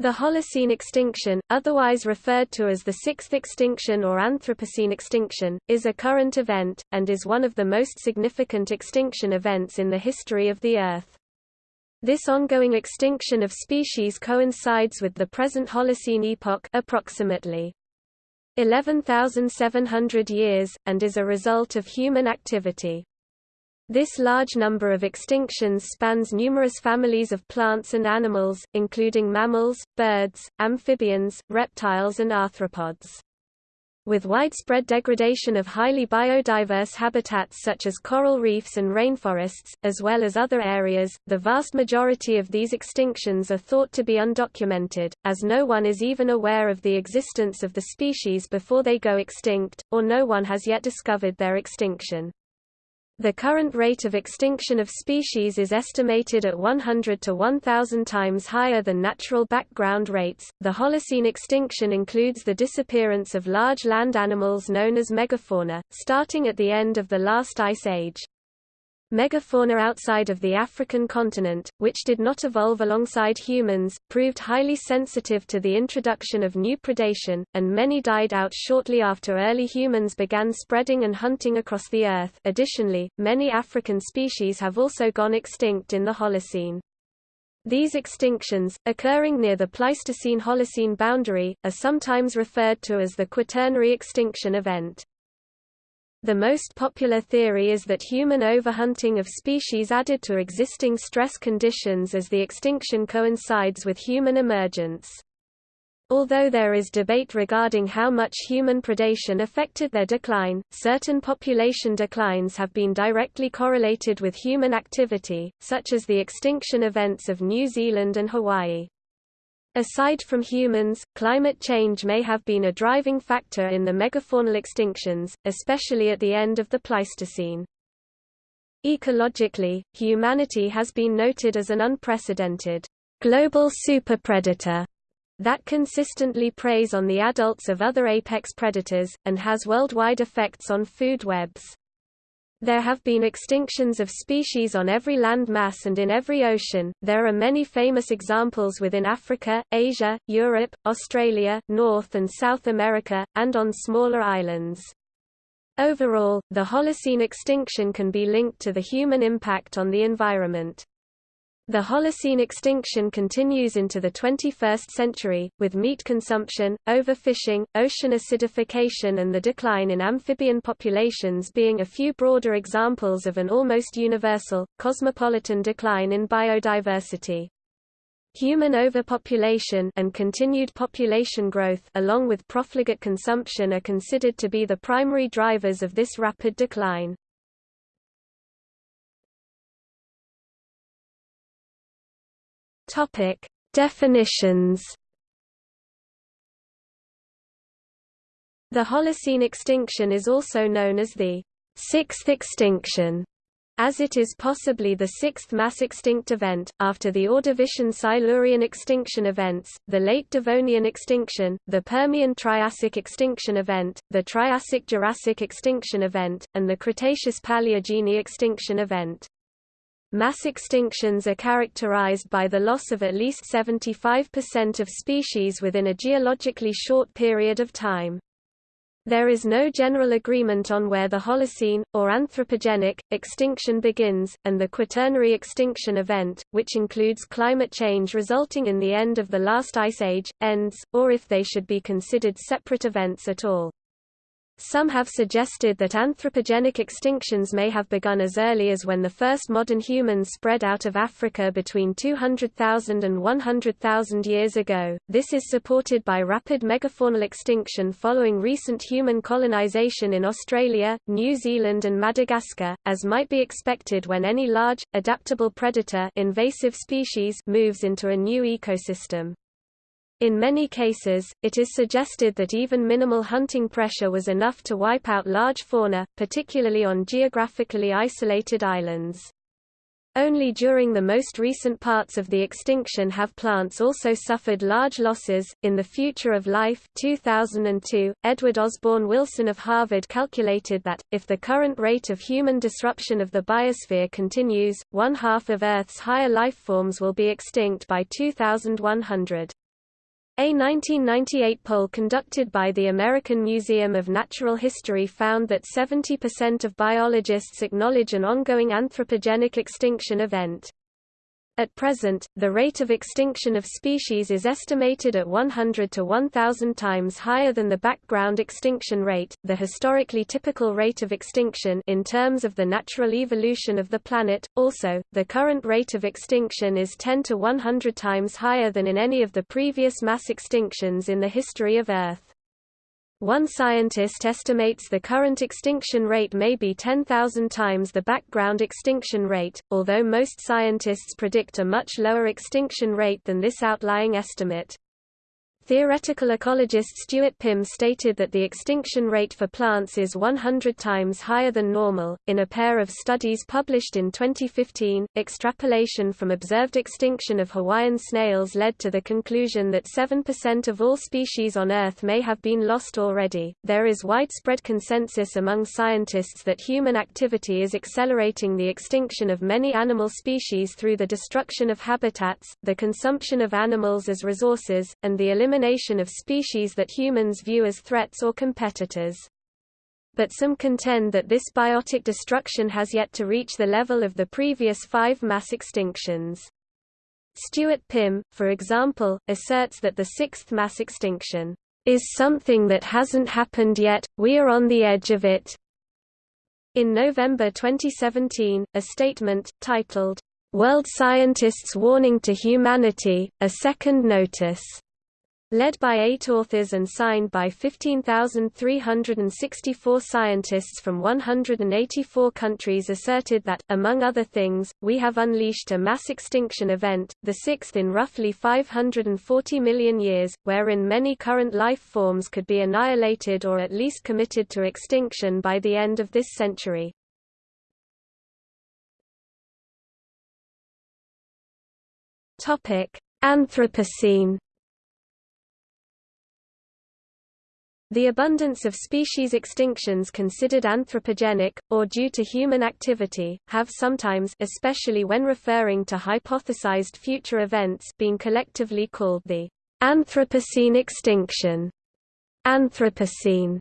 The Holocene extinction, otherwise referred to as the sixth extinction or Anthropocene extinction, is a current event, and is one of the most significant extinction events in the history of the Earth. This ongoing extinction of species coincides with the present Holocene epoch approximately 11,700 years, and is a result of human activity. This large number of extinctions spans numerous families of plants and animals, including mammals, birds, amphibians, reptiles and arthropods. With widespread degradation of highly biodiverse habitats such as coral reefs and rainforests, as well as other areas, the vast majority of these extinctions are thought to be undocumented, as no one is even aware of the existence of the species before they go extinct, or no one has yet discovered their extinction. The current rate of extinction of species is estimated at 100 to 1000 times higher than natural background rates. The Holocene extinction includes the disappearance of large land animals known as megafauna, starting at the end of the last ice age. Megafauna outside of the African continent, which did not evolve alongside humans, proved highly sensitive to the introduction of new predation, and many died out shortly after early humans began spreading and hunting across the Earth. Additionally, many African species have also gone extinct in the Holocene. These extinctions, occurring near the Pleistocene-Holocene boundary, are sometimes referred to as the Quaternary extinction event. The most popular theory is that human overhunting of species added to existing stress conditions as the extinction coincides with human emergence. Although there is debate regarding how much human predation affected their decline, certain population declines have been directly correlated with human activity, such as the extinction events of New Zealand and Hawaii. Aside from humans, climate change may have been a driving factor in the megafaunal extinctions, especially at the end of the Pleistocene. Ecologically, humanity has been noted as an unprecedented global superpredator that consistently preys on the adults of other apex predators, and has worldwide effects on food webs. There have been extinctions of species on every land mass and in every ocean. There are many famous examples within Africa, Asia, Europe, Australia, North and South America, and on smaller islands. Overall, the Holocene extinction can be linked to the human impact on the environment. The Holocene extinction continues into the 21st century, with meat consumption, overfishing, ocean acidification and the decline in amphibian populations being a few broader examples of an almost universal, cosmopolitan decline in biodiversity. Human overpopulation and continued population growth along with profligate consumption are considered to be the primary drivers of this rapid decline. Topic: Definitions. The Holocene extinction is also known as the sixth extinction, as it is possibly the sixth mass extinct event, after the Ordovician-Silurian extinction events, the late Devonian extinction, the Permian-Triassic extinction event, the Triassic-Jurassic extinction event, and the Cretaceous-Paleogene extinction event. Mass extinctions are characterized by the loss of at least 75% of species within a geologically short period of time. There is no general agreement on where the Holocene, or anthropogenic, extinction begins, and the Quaternary extinction event, which includes climate change resulting in the end of the last ice age, ends, or if they should be considered separate events at all. Some have suggested that anthropogenic extinctions may have begun as early as when the first modern humans spread out of Africa between 200,000 and 100,000 years ago. This is supported by rapid megafaunal extinction following recent human colonization in Australia, New Zealand and Madagascar, as might be expected when any large, adaptable predator invasive species moves into a new ecosystem. In many cases, it is suggested that even minimal hunting pressure was enough to wipe out large fauna, particularly on geographically isolated islands. Only during the most recent parts of the extinction have plants also suffered large losses. In The Future of Life 2002, Edward Osborne Wilson of Harvard calculated that, if the current rate of human disruption of the biosphere continues, one half of Earth's higher life forms will be extinct by 2100. A 1998 poll conducted by the American Museum of Natural History found that 70% of biologists acknowledge an ongoing anthropogenic extinction event. At present, the rate of extinction of species is estimated at 100 to 1000 times higher than the background extinction rate, the historically typical rate of extinction in terms of the natural evolution of the planet. Also, the current rate of extinction is 10 to 100 times higher than in any of the previous mass extinctions in the history of Earth. One scientist estimates the current extinction rate may be 10,000 times the background extinction rate, although most scientists predict a much lower extinction rate than this outlying estimate. Theoretical ecologist Stuart Pimm stated that the extinction rate for plants is 100 times higher than normal. In a pair of studies published in 2015, extrapolation from observed extinction of Hawaiian snails led to the conclusion that 7% of all species on Earth may have been lost already. There is widespread consensus among scientists that human activity is accelerating the extinction of many animal species through the destruction of habitats, the consumption of animals as resources, and the elimination elimination of species that humans view as threats or competitors. But some contend that this biotic destruction has yet to reach the level of the previous five mass extinctions. Stuart Pimm, for example, asserts that the sixth mass extinction is something that hasn't happened yet, we are on the edge of it. In November 2017, a statement, titled, World Scientists Warning to Humanity, A Second Notice Led by eight authors and signed by 15,364 scientists from 184 countries asserted that, among other things, we have unleashed a mass extinction event, the sixth in roughly 540 million years, wherein many current life forms could be annihilated or at least committed to extinction by the end of this century. Anthropocene The abundance of species extinctions considered anthropogenic, or due to human activity, have sometimes especially when referring to hypothesized future events been collectively called the Anthropocene extinction. Anthropocene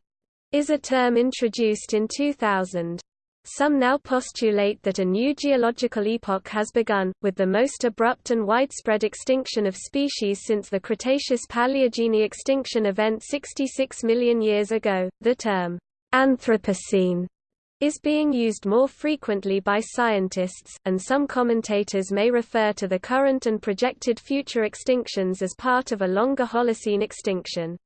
is a term introduced in 2000. Some now postulate that a new geological epoch has begun, with the most abrupt and widespread extinction of species since the Cretaceous-Paleogene extinction event 66 million years ago. The term Anthropocene is being used more frequently by scientists, and some commentators may refer to the current and projected future extinctions as part of a longer Holocene extinction.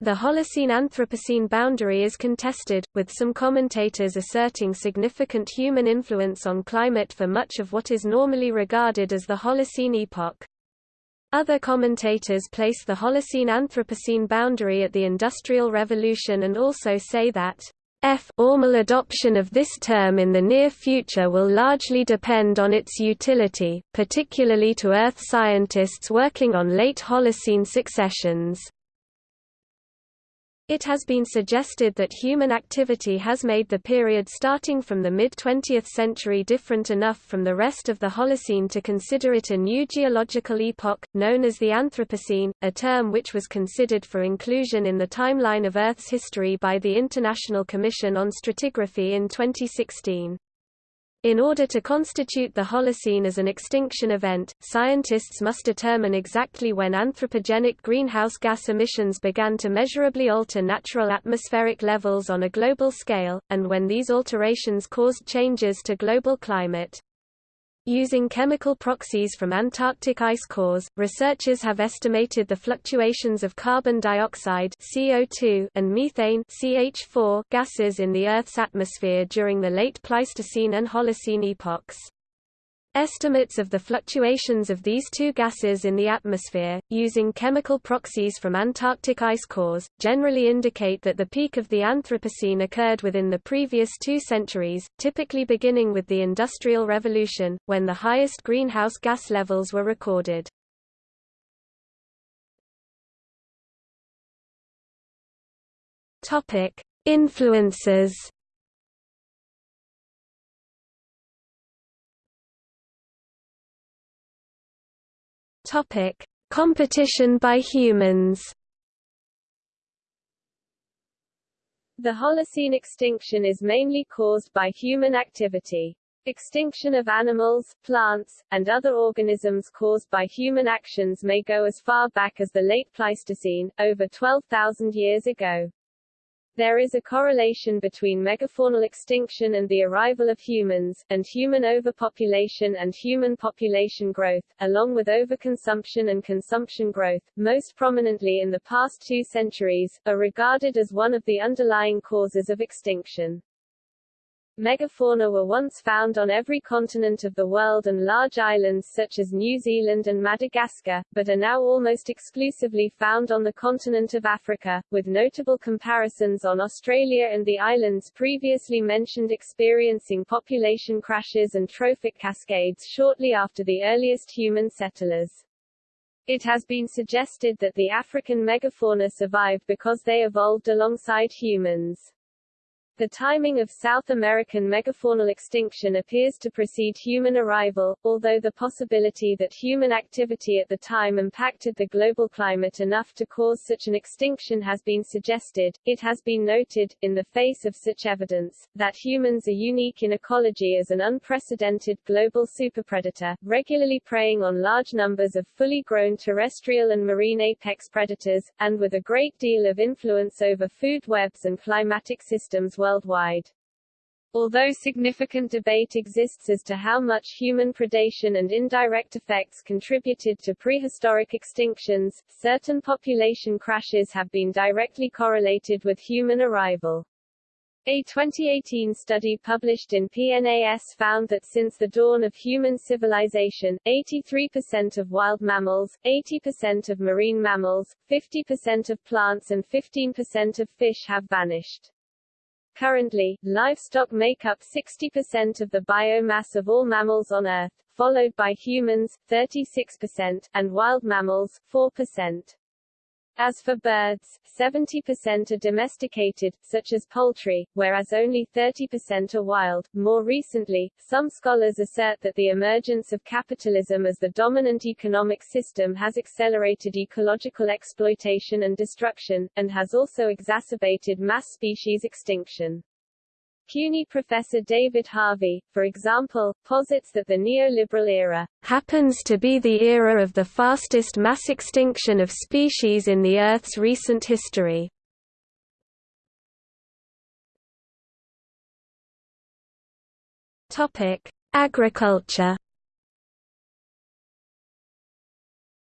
The Holocene-Anthropocene boundary is contested, with some commentators asserting significant human influence on climate for much of what is normally regarded as the Holocene epoch. Other commentators place the Holocene-Anthropocene boundary at the Industrial Revolution and also say that F formal adoption of this term in the near future will largely depend on its utility, particularly to Earth scientists working on late Holocene successions. It has been suggested that human activity has made the period starting from the mid-20th century different enough from the rest of the Holocene to consider it a new geological epoch, known as the Anthropocene, a term which was considered for inclusion in the timeline of Earth's history by the International Commission on Stratigraphy in 2016. In order to constitute the Holocene as an extinction event, scientists must determine exactly when anthropogenic greenhouse gas emissions began to measurably alter natural atmospheric levels on a global scale, and when these alterations caused changes to global climate. Using chemical proxies from Antarctic ice cores, researchers have estimated the fluctuations of carbon dioxide CO2 and methane CH4 gases in the Earth's atmosphere during the late Pleistocene and Holocene epochs. Estimates of the fluctuations of these two gases in the atmosphere, using chemical proxies from Antarctic ice cores, generally indicate that the peak of the Anthropocene occurred within the previous two centuries, typically beginning with the Industrial Revolution, when the highest greenhouse gas levels were recorded. Influences Topic: Competition by humans The Holocene extinction is mainly caused by human activity. Extinction of animals, plants, and other organisms caused by human actions may go as far back as the late Pleistocene, over 12,000 years ago. There is a correlation between megafaunal extinction and the arrival of humans, and human overpopulation and human population growth, along with overconsumption and consumption growth, most prominently in the past two centuries, are regarded as one of the underlying causes of extinction. Megafauna were once found on every continent of the world and large islands such as New Zealand and Madagascar, but are now almost exclusively found on the continent of Africa, with notable comparisons on Australia and the islands previously mentioned experiencing population crashes and trophic cascades shortly after the earliest human settlers. It has been suggested that the African megafauna survived because they evolved alongside humans. The timing of South American megafaunal extinction appears to precede human arrival, although the possibility that human activity at the time impacted the global climate enough to cause such an extinction has been suggested. It has been noted, in the face of such evidence, that humans are unique in ecology as an unprecedented global superpredator, regularly preying on large numbers of fully grown terrestrial and marine apex predators, and with a great deal of influence over food webs and climatic systems worldwide. Although significant debate exists as to how much human predation and indirect effects contributed to prehistoric extinctions, certain population crashes have been directly correlated with human arrival. A 2018 study published in PNAS found that since the dawn of human civilization, 83% of wild mammals, 80% of marine mammals, 50% of plants and 15% of fish have vanished. Currently, livestock make up 60% of the biomass of all mammals on Earth, followed by humans, 36%, and wild mammals, 4%. As for birds, 70% are domesticated, such as poultry, whereas only 30% are wild. More recently, some scholars assert that the emergence of capitalism as the dominant economic system has accelerated ecological exploitation and destruction, and has also exacerbated mass species extinction. CUNY professor David Harvey, for example, posits that the neoliberal era happens to be the era of the fastest mass extinction of species in the Earth's recent history. Topic: Agriculture.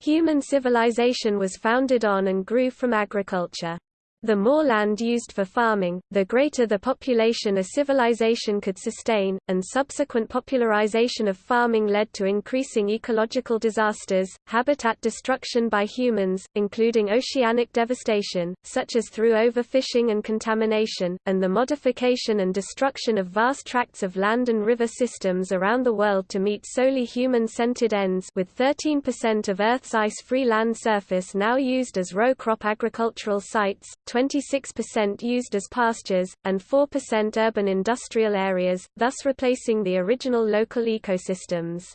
Human civilization was founded on and grew from agriculture. The more land used for farming, the greater the population a civilization could sustain, and subsequent popularization of farming led to increasing ecological disasters, habitat destruction by humans, including oceanic devastation, such as through overfishing and contamination, and the modification and destruction of vast tracts of land and river systems around the world to meet solely human-centered ends with 13% of Earth's ice-free land surface now used as row crop agricultural sites, 26% used as pastures, and 4% urban industrial areas, thus replacing the original local ecosystems.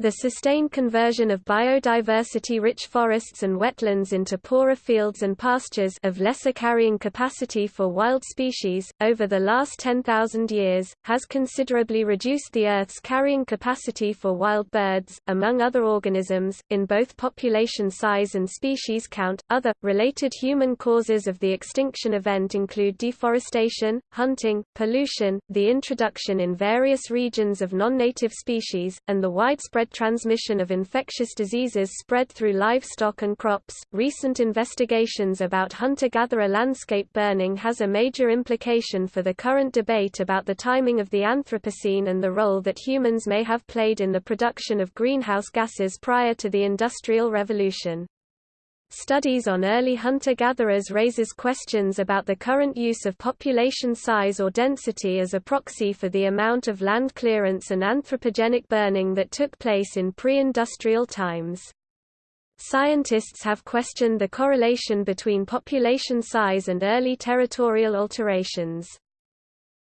The sustained conversion of biodiversity-rich forests and wetlands into poorer fields and pastures of lesser carrying capacity for wild species, over the last 10,000 years, has considerably reduced the Earth's carrying capacity for wild birds, among other organisms, in both population size and species count. Other, related human causes of the extinction event include deforestation, hunting, pollution, the introduction in various regions of non-native species, and the widespread widespread transmission of infectious diseases spread through livestock and crops. Recent investigations about hunter-gatherer landscape burning has a major implication for the current debate about the timing of the Anthropocene and the role that humans may have played in the production of greenhouse gases prior to the Industrial Revolution. Studies on early hunter-gatherers raises questions about the current use of population size or density as a proxy for the amount of land clearance and anthropogenic burning that took place in pre-industrial times. Scientists have questioned the correlation between population size and early territorial alterations.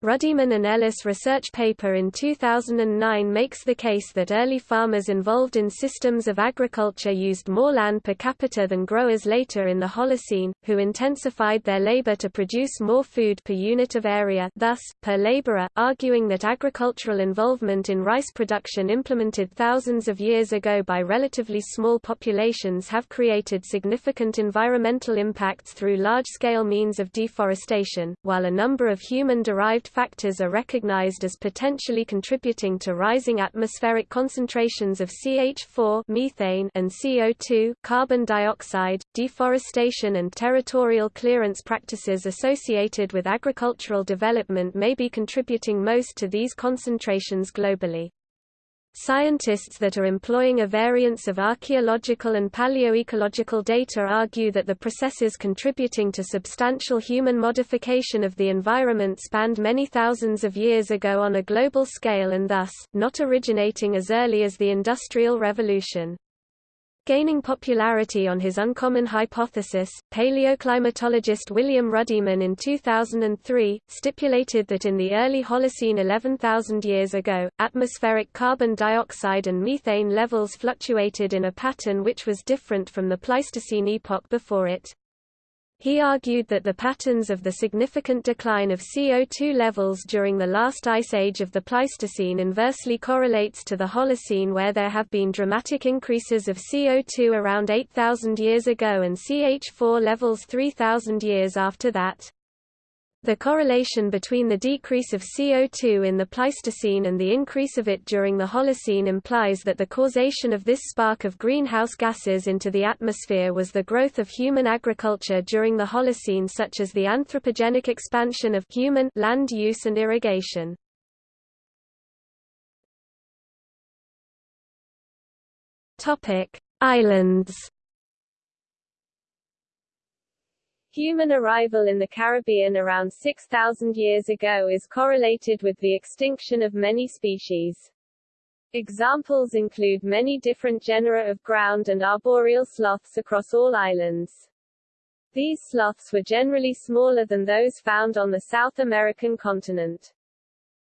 Ruddiman and Ellis research paper in 2009 makes the case that early farmers involved in systems of agriculture used more land per capita than growers later in the Holocene, who intensified their labor to produce more food per unit of area thus, per laborer, arguing that agricultural involvement in rice production implemented thousands of years ago by relatively small populations have created significant environmental impacts through large-scale means of deforestation, while a number of human-derived factors are recognized as potentially contributing to rising atmospheric concentrations of CH4 methane and CO2 carbon dioxide. Deforestation and territorial clearance practices associated with agricultural development may be contributing most to these concentrations globally. Scientists that are employing a variance of archaeological and paleoecological data argue that the processes contributing to substantial human modification of the environment spanned many thousands of years ago on a global scale and thus, not originating as early as the Industrial Revolution. Gaining popularity on his uncommon hypothesis, paleoclimatologist William Ruddiman in 2003, stipulated that in the early Holocene 11,000 years ago, atmospheric carbon dioxide and methane levels fluctuated in a pattern which was different from the Pleistocene epoch before it. He argued that the patterns of the significant decline of CO2 levels during the last ice age of the Pleistocene inversely correlates to the Holocene where there have been dramatic increases of CO2 around 8,000 years ago and CH4 levels 3,000 years after that. The correlation between the decrease of CO2 in the Pleistocene and the increase of it during the Holocene implies that the causation of this spark of greenhouse gases into the atmosphere was the growth of human agriculture during the Holocene such as the anthropogenic expansion of human land use and irrigation. Islands Human arrival in the Caribbean around 6,000 years ago is correlated with the extinction of many species. Examples include many different genera of ground and arboreal sloths across all islands. These sloths were generally smaller than those found on the South American continent.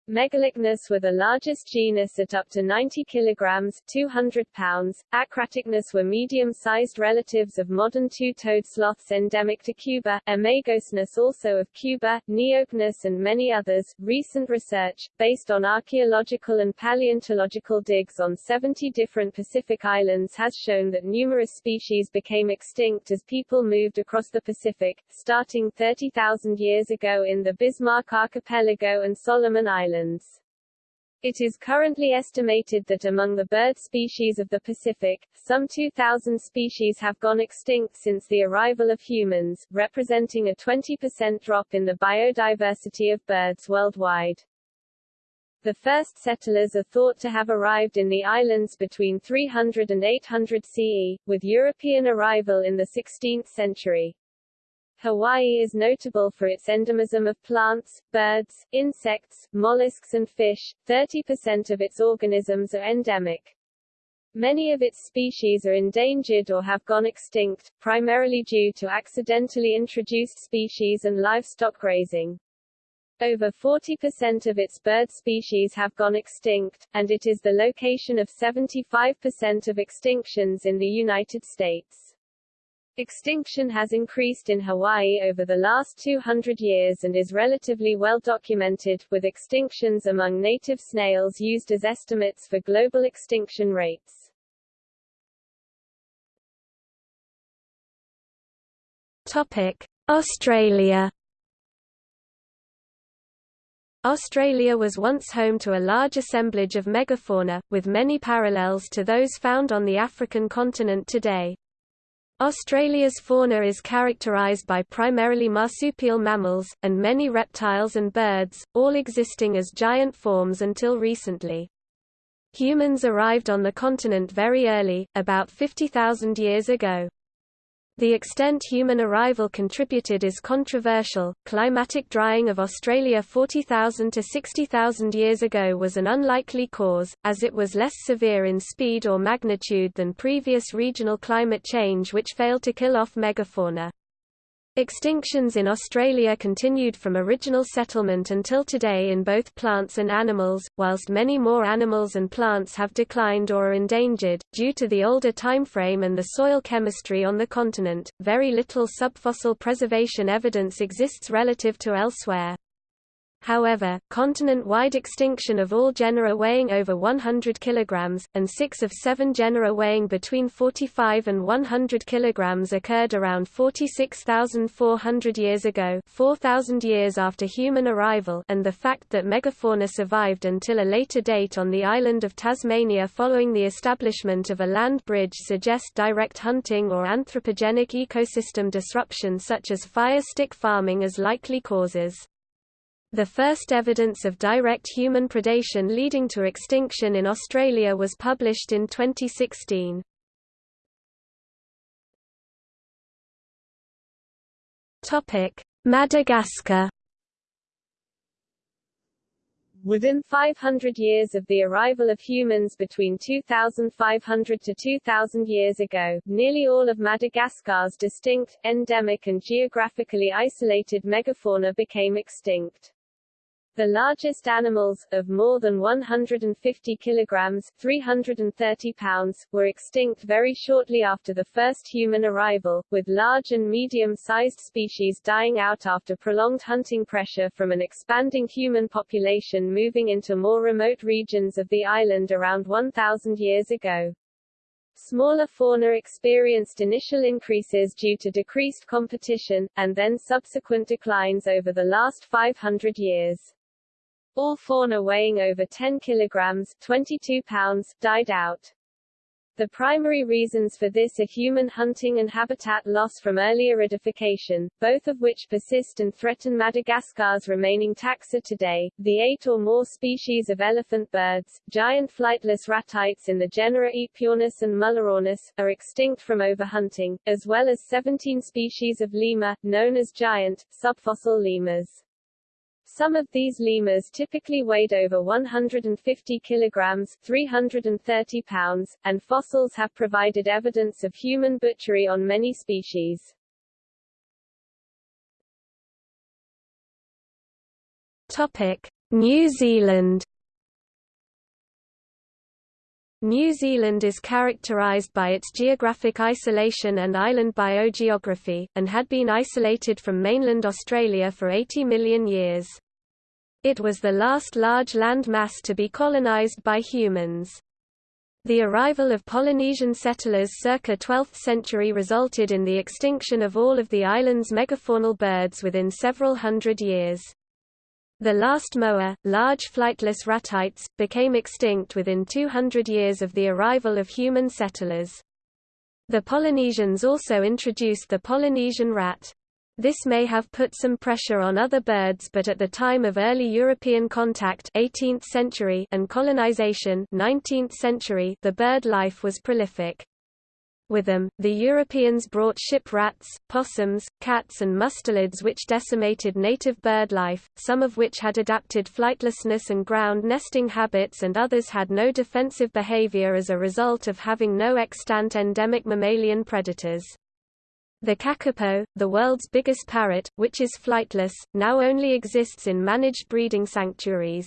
Megalocnus were the largest genus at up to 90 kilograms 200 pounds. Acratocnus were medium-sized relatives of modern two-toed sloths endemic to Cuba, Imagocnus also of Cuba, Neocnus and many others. Recent research, based on archaeological and paleontological digs on 70 different Pacific islands has shown that numerous species became extinct as people moved across the Pacific, starting 30,000 years ago in the Bismarck Archipelago and Solomon Islands. Islands. It is currently estimated that among the bird species of the Pacific, some 2,000 species have gone extinct since the arrival of humans, representing a 20% drop in the biodiversity of birds worldwide. The first settlers are thought to have arrived in the islands between 300 and 800 CE, with European arrival in the 16th century. Hawaii is notable for its endemism of plants, birds, insects, mollusks and fish. 30% of its organisms are endemic. Many of its species are endangered or have gone extinct, primarily due to accidentally introduced species and livestock grazing. Over 40% of its bird species have gone extinct, and it is the location of 75% of extinctions in the United States. Extinction has increased in Hawaii over the last 200 years and is relatively well documented, with extinctions among native snails used as estimates for global extinction rates. Topic: Australia Australia was once home to a large assemblage of megafauna, with many parallels to those found on the African continent today. Australia's fauna is characterised by primarily marsupial mammals, and many reptiles and birds, all existing as giant forms until recently. Humans arrived on the continent very early, about 50,000 years ago. The extent human arrival contributed is controversial. Climatic drying of Australia 40,000 to 60,000 years ago was an unlikely cause, as it was less severe in speed or magnitude than previous regional climate change which failed to kill off megafauna. Extinctions in Australia continued from original settlement until today in both plants and animals, whilst many more animals and plants have declined or are endangered. Due to the older timeframe and the soil chemistry on the continent, very little subfossil preservation evidence exists relative to elsewhere. However, continent-wide extinction of all genera weighing over 100 kg, and six of seven genera weighing between 45 and 100 kg occurred around 46,400 years ago 4,000 years after human arrival and the fact that megafauna survived until a later date on the island of Tasmania following the establishment of a land bridge suggest direct hunting or anthropogenic ecosystem disruption such as fire stick farming as likely causes. The first evidence of direct human predation leading to extinction in Australia was published in 2016. Madagascar Within 500 years of the arrival of humans between 2500 to 2000 years ago, nearly all of Madagascar's distinct, endemic and geographically isolated megafauna became extinct. The largest animals, of more than 150 kilograms 330 pounds, were extinct very shortly after the first human arrival, with large and medium-sized species dying out after prolonged hunting pressure from an expanding human population moving into more remote regions of the island around 1,000 years ago. Smaller fauna experienced initial increases due to decreased competition, and then subsequent declines over the last 500 years. All fauna weighing over 10 kilograms 22 pounds died out. The primary reasons for this are human hunting and habitat loss from early aridification, both of which persist and threaten Madagascar's remaining taxa today. The eight or more species of elephant birds, giant flightless ratites in the genera Aepyornis and Mullerornis, are extinct from overhunting, as well as 17 species of lemur, known as giant, subfossil lemurs. Some of these lemurs typically weighed over 150 kilograms 330 pounds, and fossils have provided evidence of human butchery on many species. Topic: New Zealand New Zealand is characterised by its geographic isolation and island biogeography, and had been isolated from mainland Australia for 80 million years. It was the last large land mass to be colonized by humans. The arrival of Polynesian settlers circa 12th century resulted in the extinction of all of the island's megafaunal birds within several hundred years. The last moa, large flightless ratites, became extinct within 200 years of the arrival of human settlers. The Polynesians also introduced the Polynesian rat. This may have put some pressure on other birds but at the time of early European contact 18th century and colonization 19th century the bird life was prolific. With them, the Europeans brought ship rats, possums, cats and mustelids which decimated native bird life, some of which had adapted flightlessness and ground nesting habits and others had no defensive behavior as a result of having no extant endemic mammalian predators. The kakapo, the world's biggest parrot, which is flightless, now only exists in managed breeding sanctuaries.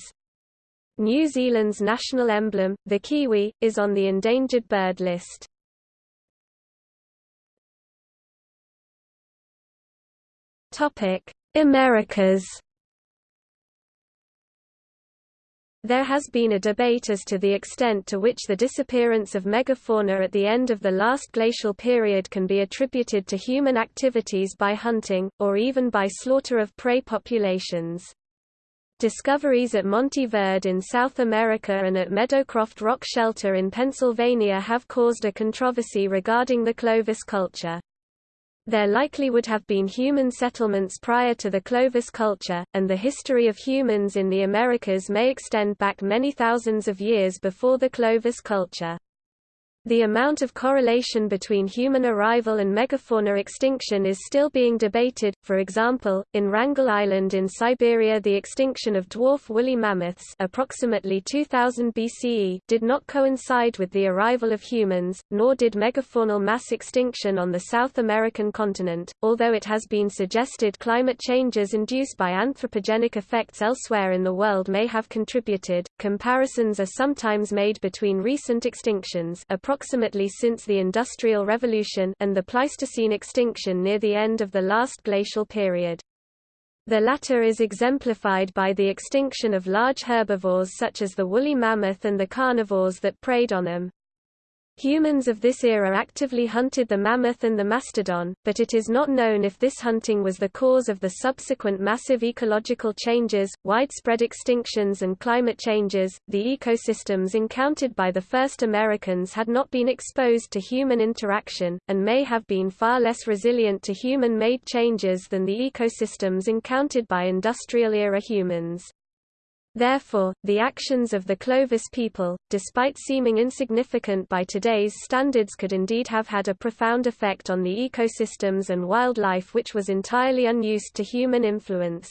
New Zealand's national emblem, the kiwi, is on the endangered bird list. Americas There has been a debate as to the extent to which the disappearance of megafauna at the end of the last glacial period can be attributed to human activities by hunting, or even by slaughter of prey populations. Discoveries at Monte Verde in South America and at Meadowcroft Rock Shelter in Pennsylvania have caused a controversy regarding the Clovis culture. There likely would have been human settlements prior to the Clovis culture, and the history of humans in the Americas may extend back many thousands of years before the Clovis culture. The amount of correlation between human arrival and megafauna extinction is still being debated. For example, in Wrangel Island in Siberia, the extinction of dwarf woolly mammoths, approximately 2000 BCE, did not coincide with the arrival of humans, nor did megafaunal mass extinction on the South American continent. Although it has been suggested climate changes induced by anthropogenic effects elsewhere in the world may have contributed, comparisons are sometimes made between recent extinctions, approximately since the Industrial Revolution and the Pleistocene extinction near the end of the last glacial period. The latter is exemplified by the extinction of large herbivores such as the woolly mammoth and the carnivores that preyed on them. Humans of this era actively hunted the mammoth and the mastodon, but it is not known if this hunting was the cause of the subsequent massive ecological changes, widespread extinctions, and climate changes. The ecosystems encountered by the first Americans had not been exposed to human interaction, and may have been far less resilient to human made changes than the ecosystems encountered by industrial era humans. Therefore, the actions of the Clovis people, despite seeming insignificant by today's standards could indeed have had a profound effect on the ecosystems and wildlife which was entirely unused to human influence.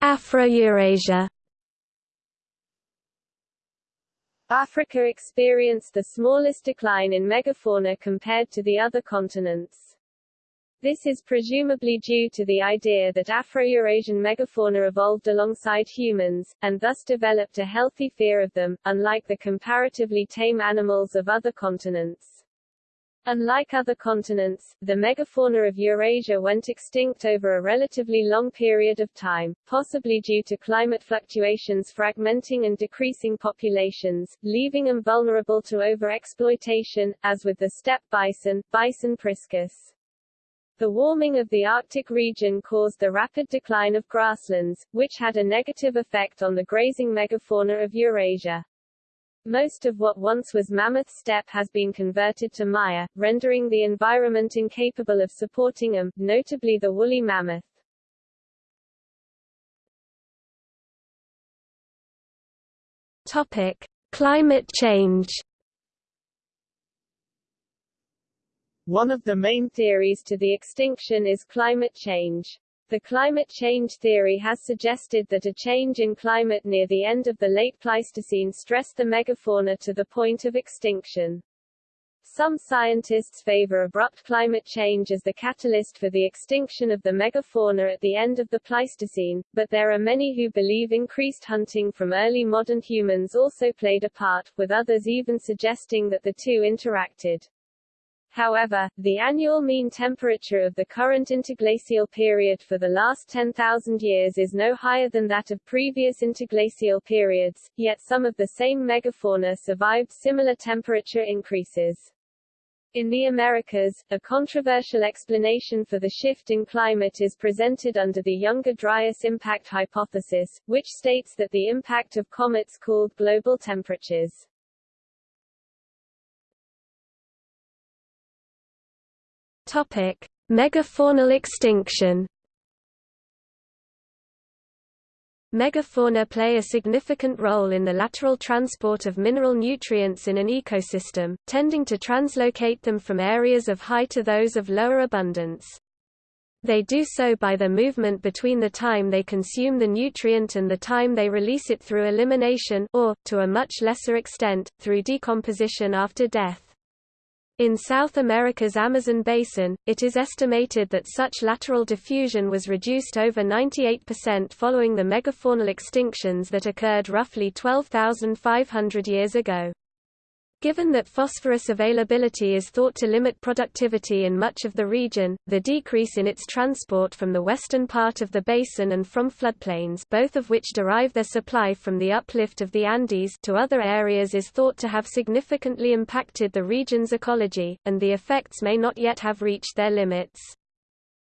Afro-Eurasia Africa experienced the smallest decline in megafauna compared to the other continents. This is presumably due to the idea that Afro-Eurasian megafauna evolved alongside humans, and thus developed a healthy fear of them, unlike the comparatively tame animals of other continents. Unlike other continents, the megafauna of Eurasia went extinct over a relatively long period of time, possibly due to climate fluctuations fragmenting and decreasing populations, leaving them vulnerable to overexploitation, as with the steppe bison, Bison priscus. The warming of the Arctic region caused the rapid decline of grasslands, which had a negative effect on the grazing megafauna of Eurasia. Most of what once was mammoth steppe has been converted to mire, rendering the environment incapable of supporting them, notably the woolly mammoth. Topic: Climate change. One of the main theories to the extinction is climate change. The climate change theory has suggested that a change in climate near the end of the late Pleistocene stressed the megafauna to the point of extinction. Some scientists favor abrupt climate change as the catalyst for the extinction of the megafauna at the end of the Pleistocene, but there are many who believe increased hunting from early modern humans also played a part, with others even suggesting that the two interacted. However, the annual mean temperature of the current interglacial period for the last 10,000 years is no higher than that of previous interglacial periods, yet some of the same megafauna survived similar temperature increases. In the Americas, a controversial explanation for the shift in climate is presented under the Younger Dryas impact hypothesis, which states that the impact of comets cooled global temperatures. Topic: Megafaunal extinction. Megafauna play a significant role in the lateral transport of mineral nutrients in an ecosystem, tending to translocate them from areas of high to those of lower abundance. They do so by their movement between the time they consume the nutrient and the time they release it through elimination or, to a much lesser extent, through decomposition after death. In South America's Amazon basin, it is estimated that such lateral diffusion was reduced over 98% following the megafaunal extinctions that occurred roughly 12,500 years ago. Given that phosphorus availability is thought to limit productivity in much of the region, the decrease in its transport from the western part of the basin and from floodplains both of which derive their supply from the uplift of the Andes to other areas is thought to have significantly impacted the region's ecology, and the effects may not yet have reached their limits.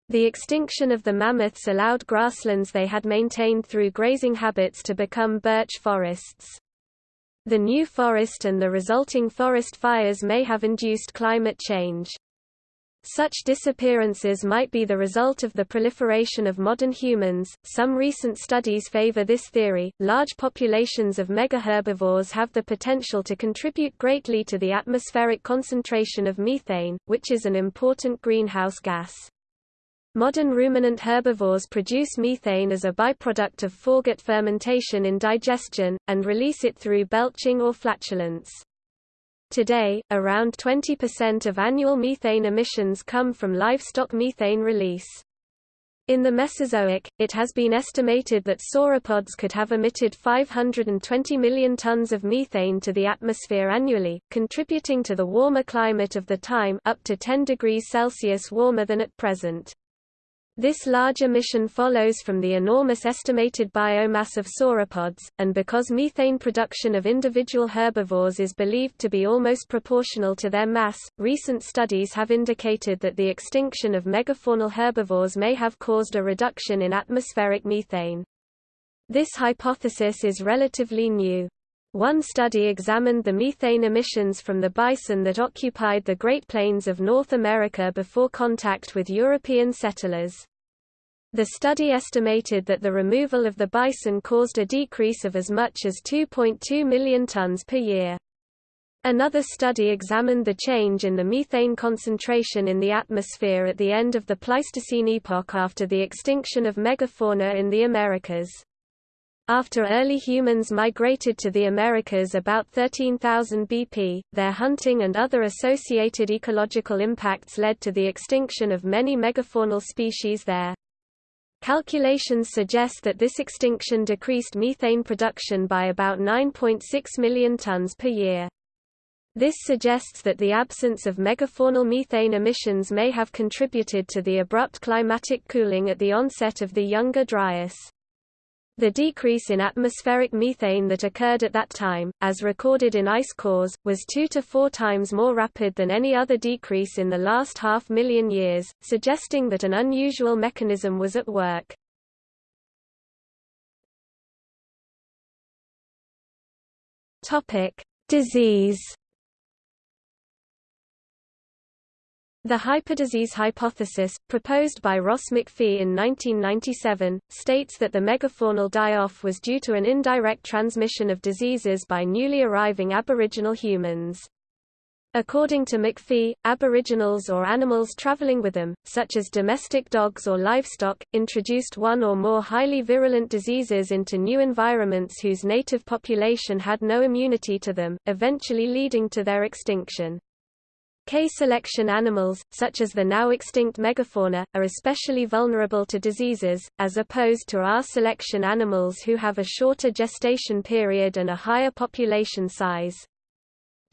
The extinction of the mammoths allowed grasslands they had maintained through grazing habits to become birch forests. The new forest and the resulting forest fires may have induced climate change. Such disappearances might be the result of the proliferation of modern humans. Some recent studies favor this theory. Large populations of megaherbivores have the potential to contribute greatly to the atmospheric concentration of methane, which is an important greenhouse gas. Modern ruminant herbivores produce methane as a byproduct of foregut fermentation in digestion, and release it through belching or flatulence. Today, around 20% of annual methane emissions come from livestock methane release. In the Mesozoic, it has been estimated that sauropods could have emitted 520 million tons of methane to the atmosphere annually, contributing to the warmer climate of the time up to 10 degrees Celsius warmer than at present. This large emission follows from the enormous estimated biomass of sauropods, and because methane production of individual herbivores is believed to be almost proportional to their mass, recent studies have indicated that the extinction of megafaunal herbivores may have caused a reduction in atmospheric methane. This hypothesis is relatively new. One study examined the methane emissions from the bison that occupied the Great Plains of North America before contact with European settlers. The study estimated that the removal of the bison caused a decrease of as much as 2.2 million tons per year. Another study examined the change in the methane concentration in the atmosphere at the end of the Pleistocene epoch after the extinction of megafauna in the Americas. After early humans migrated to the Americas about 13,000 BP, their hunting and other associated ecological impacts led to the extinction of many megafaunal species there. Calculations suggest that this extinction decreased methane production by about 9.6 million tons per year. This suggests that the absence of megafaunal methane emissions may have contributed to the abrupt climatic cooling at the onset of the Younger Dryas. The decrease in atmospheric methane that occurred at that time, as recorded in ice cores, was two to four times more rapid than any other decrease in the last half million years, suggesting that an unusual mechanism was at work. Disease The hyperdisease hypothesis, proposed by Ross MacPhee in 1997, states that the megafaunal die-off was due to an indirect transmission of diseases by newly arriving aboriginal humans. According to McPhee, aboriginals or animals traveling with them, such as domestic dogs or livestock, introduced one or more highly virulent diseases into new environments whose native population had no immunity to them, eventually leading to their extinction. K-selection animals, such as the now extinct megafauna, are especially vulnerable to diseases, as opposed to R-selection animals who have a shorter gestation period and a higher population size.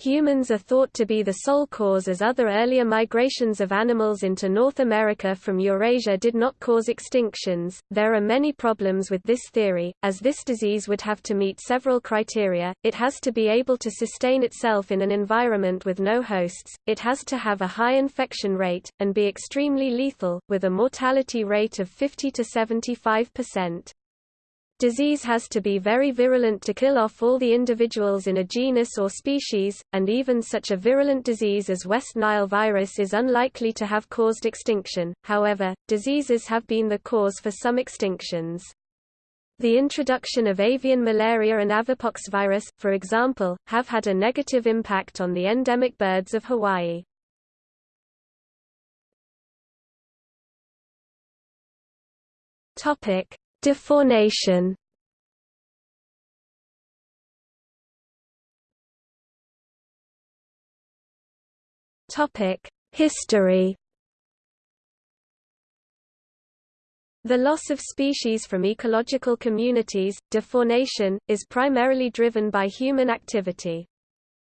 Humans are thought to be the sole cause as other earlier migrations of animals into North America from Eurasia did not cause extinctions. There are many problems with this theory, as this disease would have to meet several criteria. It has to be able to sustain itself in an environment with no hosts, it has to have a high infection rate, and be extremely lethal, with a mortality rate of 50 to 75 percent. Disease has to be very virulent to kill off all the individuals in a genus or species, and even such a virulent disease as West Nile virus is unlikely to have caused extinction. However, diseases have been the cause for some extinctions. The introduction of avian malaria and avipox virus, for example, have had a negative impact on the endemic birds of Hawaii. Topic: Defaunation Topic: History. The loss of species from ecological communities, defaunation, is primarily driven by human activity.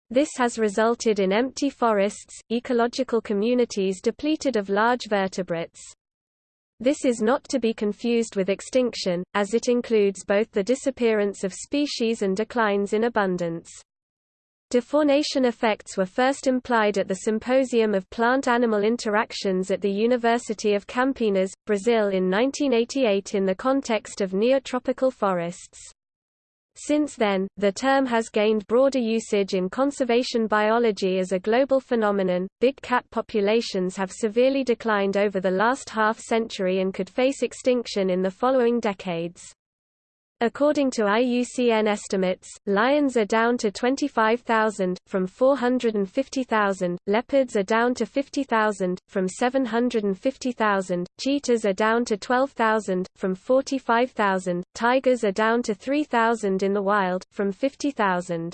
This has resulted in empty forests, ecological communities depleted of large vertebrates. This is not to be confused with extinction, as it includes both the disappearance of species and declines in abundance. Defaunation effects were first implied at the Symposium of Plant-Animal Interactions at the University of Campinas, Brazil in 1988 in the context of neotropical forests. Since then, the term has gained broader usage in conservation biology as a global phenomenon. Big cat populations have severely declined over the last half century and could face extinction in the following decades. According to IUCN estimates, lions are down to 25,000, from 450,000, leopards are down to 50,000, from 750,000, cheetahs are down to 12,000, from 45,000, tigers are down to 3,000 in the wild, from 50,000.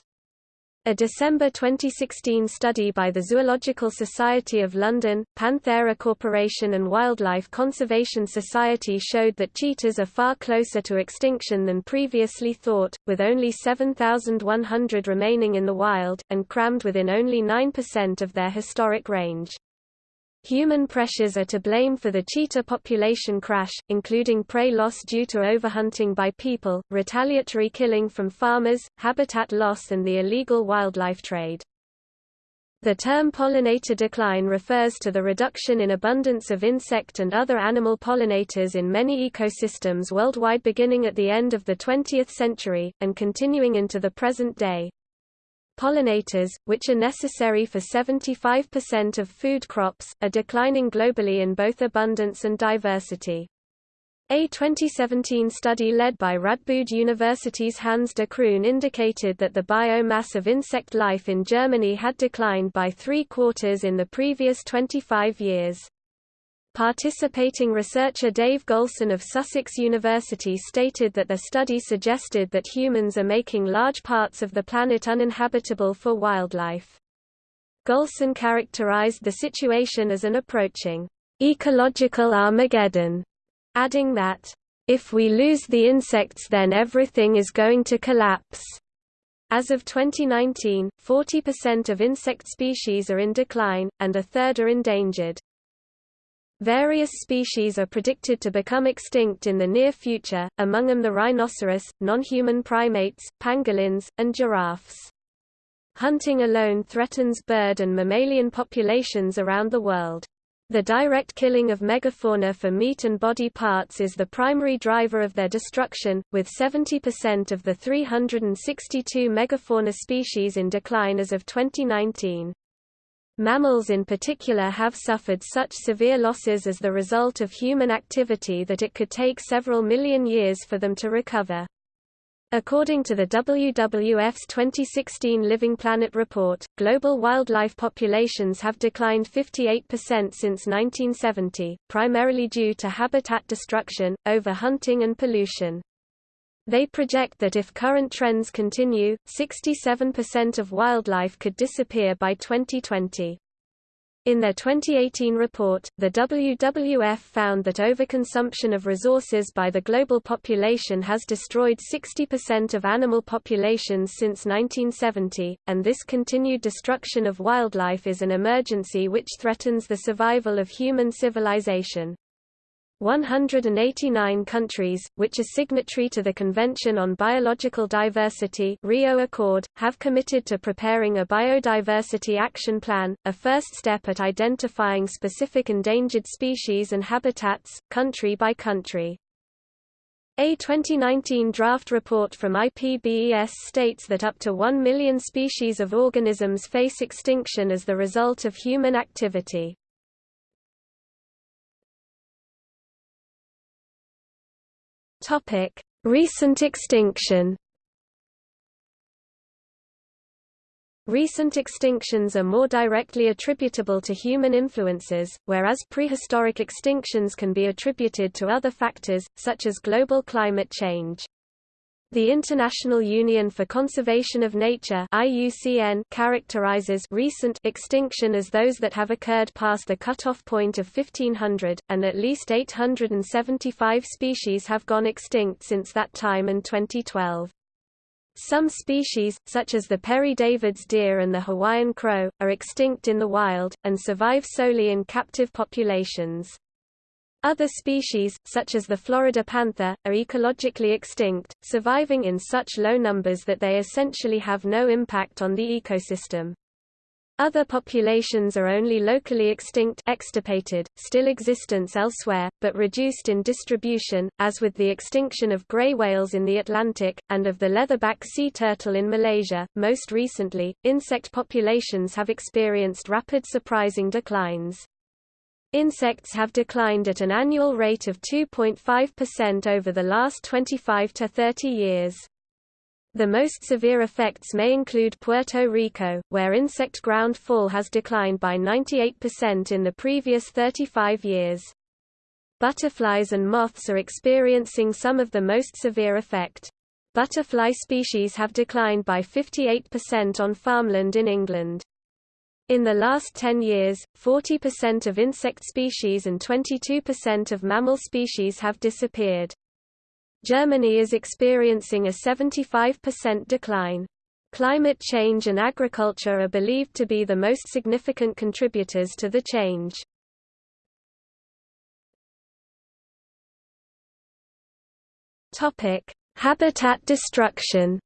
A December 2016 study by the Zoological Society of London, Panthera Corporation and Wildlife Conservation Society showed that cheetahs are far closer to extinction than previously thought, with only 7,100 remaining in the wild, and crammed within only 9% of their historic range. Human pressures are to blame for the cheetah population crash, including prey loss due to overhunting by people, retaliatory killing from farmers, habitat loss and the illegal wildlife trade. The term pollinator decline refers to the reduction in abundance of insect and other animal pollinators in many ecosystems worldwide beginning at the end of the 20th century, and continuing into the present day. Pollinators, which are necessary for 75% of food crops, are declining globally in both abundance and diversity. A 2017 study led by Radboud University's Hans de Kroon indicated that the biomass of insect life in Germany had declined by three quarters in the previous 25 years. Participating researcher Dave Goulson of Sussex University stated that the study suggested that humans are making large parts of the planet uninhabitable for wildlife. Golson characterized the situation as an approaching ecological Armageddon, adding that, if we lose the insects then everything is going to collapse. As of 2019, 40% of insect species are in decline, and a third are endangered. Various species are predicted to become extinct in the near future, among them the rhinoceros, non-human primates, pangolins, and giraffes. Hunting alone threatens bird and mammalian populations around the world. The direct killing of megafauna for meat and body parts is the primary driver of their destruction, with 70% of the 362 megafauna species in decline as of 2019. Mammals in particular have suffered such severe losses as the result of human activity that it could take several million years for them to recover. According to the WWF's 2016 Living Planet report, global wildlife populations have declined 58% since 1970, primarily due to habitat destruction, overhunting and pollution. They project that if current trends continue, 67% of wildlife could disappear by 2020. In their 2018 report, the WWF found that overconsumption of resources by the global population has destroyed 60% of animal populations since 1970, and this continued destruction of wildlife is an emergency which threatens the survival of human civilization. 189 countries, which are signatory to the Convention on Biological Diversity Rio Accord, have committed to preparing a biodiversity action plan, a first step at identifying specific endangered species and habitats, country by country. A 2019 draft report from IPBES states that up to 1 million species of organisms face extinction as the result of human activity. Topic: Recent extinction. Recent extinctions are more directly attributable to human influences, whereas prehistoric extinctions can be attributed to other factors, such as global climate change. The International Union for Conservation of Nature IUCN characterizes recent extinction as those that have occurred past the cutoff point of 1500, and at least 875 species have gone extinct since that time and 2012. Some species, such as the Père David's deer and the Hawaiian crow, are extinct in the wild, and survive solely in captive populations. Other species, such as the Florida panther, are ecologically extinct, surviving in such low numbers that they essentially have no impact on the ecosystem. Other populations are only locally extinct extirpated, still existence elsewhere, but reduced in distribution, as with the extinction of gray whales in the Atlantic, and of the leatherback sea turtle in Malaysia. Most recently, insect populations have experienced rapid surprising declines. Insects have declined at an annual rate of 2.5% over the last 25 to 30 years. The most severe effects may include Puerto Rico, where insect ground fall has declined by 98% in the previous 35 years. Butterflies and moths are experiencing some of the most severe effect. Butterfly species have declined by 58% on farmland in England. In the last 10 years, 40% of insect species and 22% of mammal species have disappeared. Germany is experiencing a 75% decline. Climate change and agriculture are believed to be the most significant contributors to the change. Habitat destruction.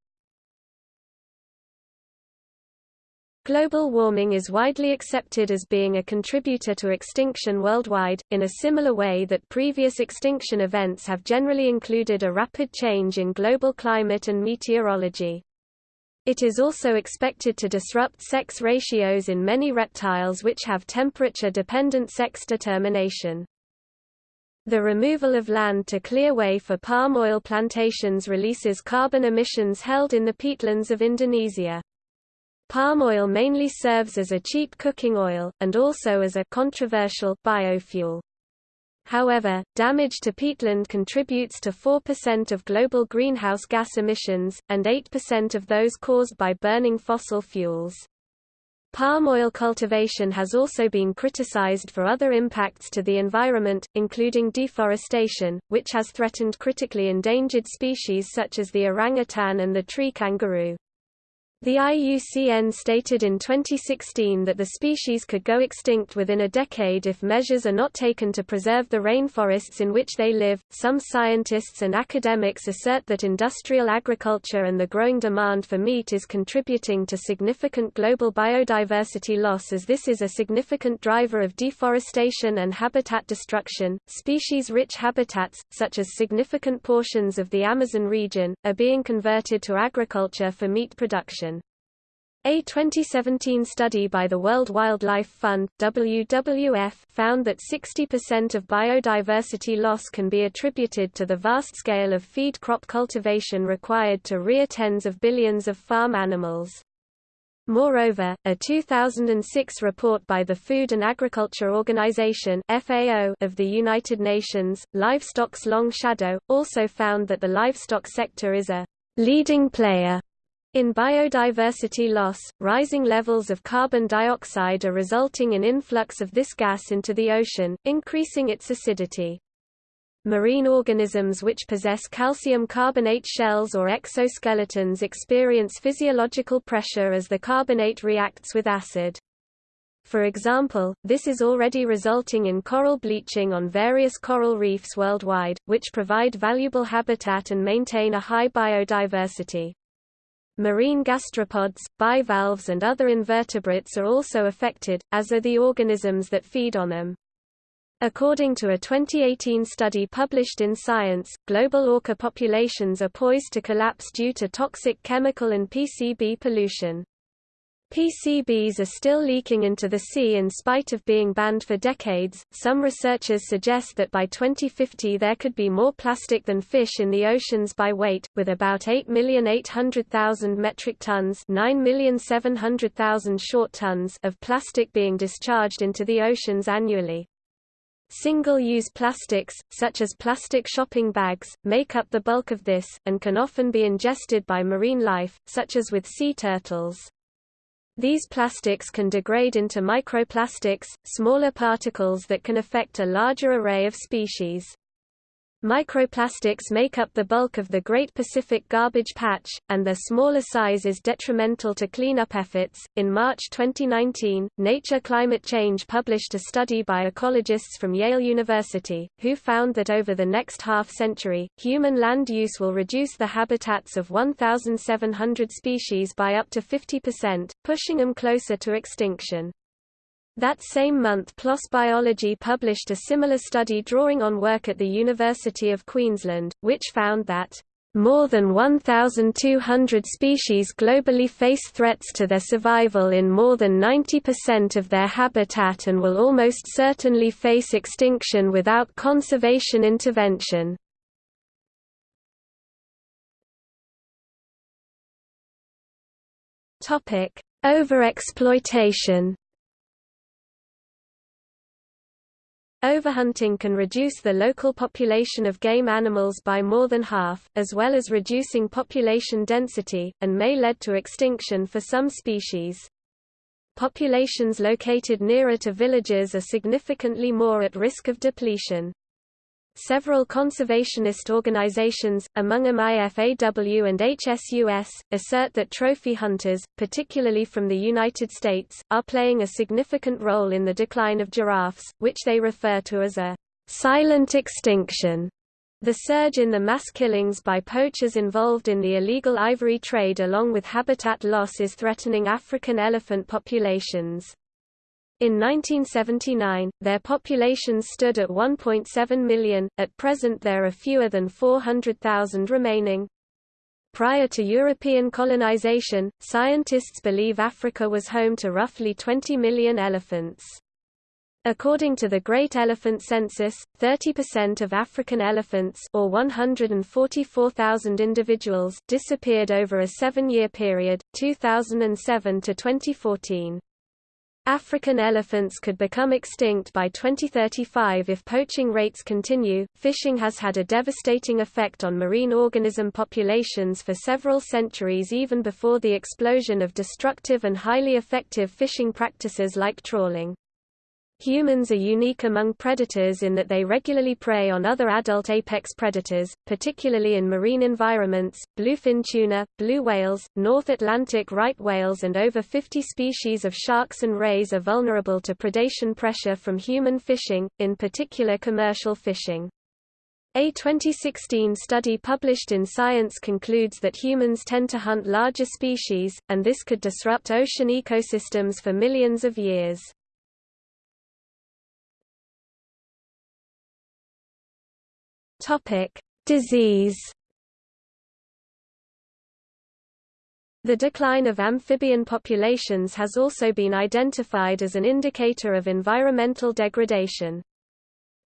Global warming is widely accepted as being a contributor to extinction worldwide, in a similar way that previous extinction events have generally included a rapid change in global climate and meteorology. It is also expected to disrupt sex ratios in many reptiles which have temperature-dependent sex determination. The removal of land to clear way for palm oil plantations releases carbon emissions held in the peatlands of Indonesia. Palm oil mainly serves as a cheap cooking oil, and also as a controversial biofuel. However, damage to peatland contributes to 4% of global greenhouse gas emissions, and 8% of those caused by burning fossil fuels. Palm oil cultivation has also been criticized for other impacts to the environment, including deforestation, which has threatened critically endangered species such as the orangutan and the tree kangaroo. The IUCN stated in 2016 that the species could go extinct within a decade if measures are not taken to preserve the rainforests in which they live. Some scientists and academics assert that industrial agriculture and the growing demand for meat is contributing to significant global biodiversity loss as this is a significant driver of deforestation and habitat destruction. Species rich habitats, such as significant portions of the Amazon region, are being converted to agriculture for meat production. A 2017 study by the World Wildlife Fund WWF found that 60% of biodiversity loss can be attributed to the vast scale of feed crop cultivation required to rear tens of billions of farm animals. Moreover, a 2006 report by the Food and Agriculture Organization (FAO) of the United Nations, Livestock's Long Shadow, also found that the livestock sector is a leading player in biodiversity loss, rising levels of carbon dioxide are resulting in influx of this gas into the ocean, increasing its acidity. Marine organisms which possess calcium carbonate shells or exoskeletons experience physiological pressure as the carbonate reacts with acid. For example, this is already resulting in coral bleaching on various coral reefs worldwide, which provide valuable habitat and maintain a high biodiversity. Marine gastropods, bivalves and other invertebrates are also affected, as are the organisms that feed on them. According to a 2018 study published in Science, global orca populations are poised to collapse due to toxic chemical and PCB pollution. PCBs are still leaking into the sea in spite of being banned for decades. Some researchers suggest that by 2050 there could be more plastic than fish in the oceans by weight, with about 8,800,000 metric tons, 9,700,000 short tons of plastic being discharged into the oceans annually. Single-use plastics, such as plastic shopping bags, make up the bulk of this, and can often be ingested by marine life, such as with sea turtles. These plastics can degrade into microplastics, smaller particles that can affect a larger array of species. Microplastics make up the bulk of the Great Pacific Garbage Patch, and their smaller size is detrimental to cleanup efforts. In March 2019, Nature Climate Change published a study by ecologists from Yale University, who found that over the next half century, human land use will reduce the habitats of 1,700 species by up to 50%, pushing them closer to extinction. That same month PLOS Biology published a similar study drawing on work at the University of Queensland, which found that more than 1,200 species globally face threats to their survival in more than 90% of their habitat and will almost certainly face extinction without conservation intervention. Overexploitation Overhunting can reduce the local population of game animals by more than half, as well as reducing population density, and may lead to extinction for some species. Populations located nearer to villages are significantly more at risk of depletion. Several conservationist organizations, among them IFAW and HSUS, assert that trophy hunters, particularly from the United States, are playing a significant role in the decline of giraffes, which they refer to as a silent extinction. The surge in the mass killings by poachers involved in the illegal ivory trade along with habitat loss is threatening African elephant populations. In 1979, their populations stood at 1.7 million, at present there are fewer than 400,000 remaining. Prior to European colonization, scientists believe Africa was home to roughly 20 million elephants. According to the Great Elephant Census, 30% of African elephants or 144,000 individuals disappeared over a seven-year period, 2007 to 2014. African elephants could become extinct by 2035 if poaching rates continue. Fishing has had a devastating effect on marine organism populations for several centuries even before the explosion of destructive and highly effective fishing practices like trawling. Humans are unique among predators in that they regularly prey on other adult apex predators, particularly in marine environments. Bluefin tuna, blue whales, North Atlantic right whales and over 50 species of sharks and rays are vulnerable to predation pressure from human fishing, in particular commercial fishing. A 2016 study published in Science concludes that humans tend to hunt larger species, and this could disrupt ocean ecosystems for millions of years. Topic: Disease. The decline of amphibian populations has also been identified as an indicator of environmental degradation.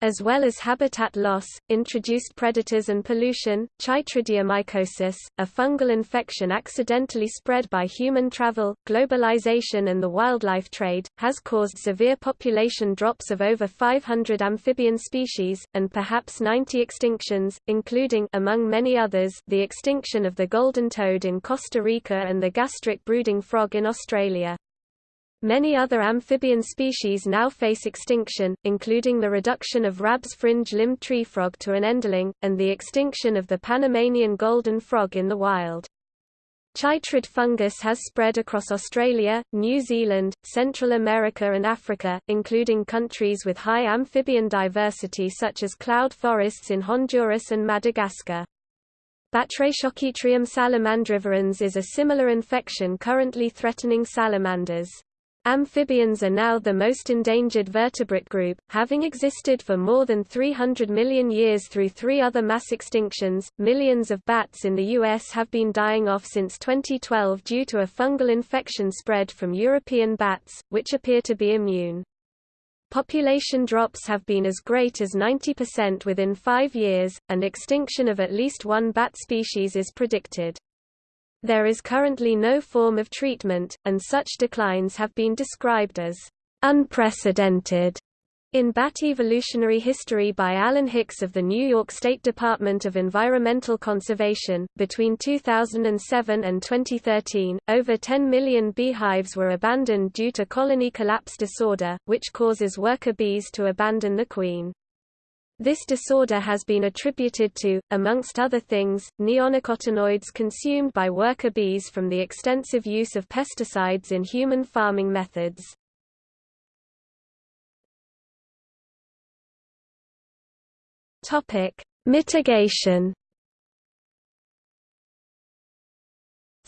As well as habitat loss, introduced predators and pollution, chytridiomycosis, a fungal infection accidentally spread by human travel, globalization and the wildlife trade, has caused severe population drops of over 500 amphibian species, and perhaps 90 extinctions, including among many others, the extinction of the golden toad in Costa Rica and the gastric brooding frog in Australia. Many other amphibian species now face extinction, including the reduction of Rabb's fringe-limbed tree frog to an endling, and the extinction of the Panamanian golden frog in the wild. Chytrid fungus has spread across Australia, New Zealand, Central America and Africa, including countries with high amphibian diversity such as cloud forests in Honduras and Madagascar. Batrachochytrium salamandrivorans is a similar infection currently threatening salamanders. Amphibians are now the most endangered vertebrate group, having existed for more than 300 million years through three other mass extinctions. Millions of bats in the U.S. have been dying off since 2012 due to a fungal infection spread from European bats, which appear to be immune. Population drops have been as great as 90% within five years, and extinction of at least one bat species is predicted. There is currently no form of treatment, and such declines have been described as unprecedented. In Bat Evolutionary History by Alan Hicks of the New York State Department of Environmental Conservation, between 2007 and 2013, over 10 million beehives were abandoned due to colony collapse disorder, which causes worker bees to abandon the queen. This disorder has been attributed to, amongst other things, neonicotinoids consumed by worker bees from the extensive use of pesticides in human farming methods. Mitigation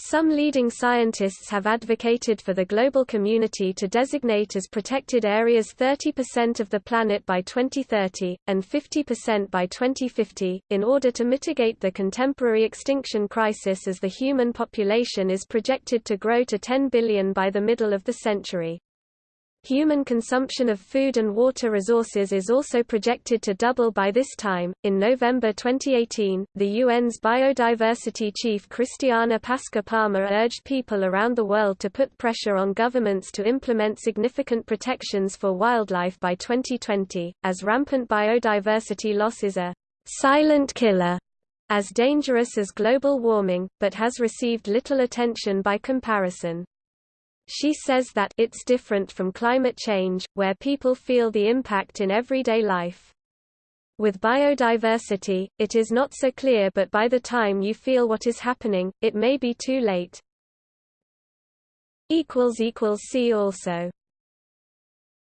Some leading scientists have advocated for the global community to designate as protected areas 30% of the planet by 2030, and 50% by 2050, in order to mitigate the contemporary extinction crisis as the human population is projected to grow to 10 billion by the middle of the century. Human consumption of food and water resources is also projected to double by this time. In November 2018, the UN's biodiversity chief Cristiana Pasca Palmer urged people around the world to put pressure on governments to implement significant protections for wildlife by 2020, as rampant biodiversity loss is a silent killer, as dangerous as global warming, but has received little attention by comparison. She says that it's different from climate change, where people feel the impact in everyday life. With biodiversity, it is not so clear but by the time you feel what is happening, it may be too late. See also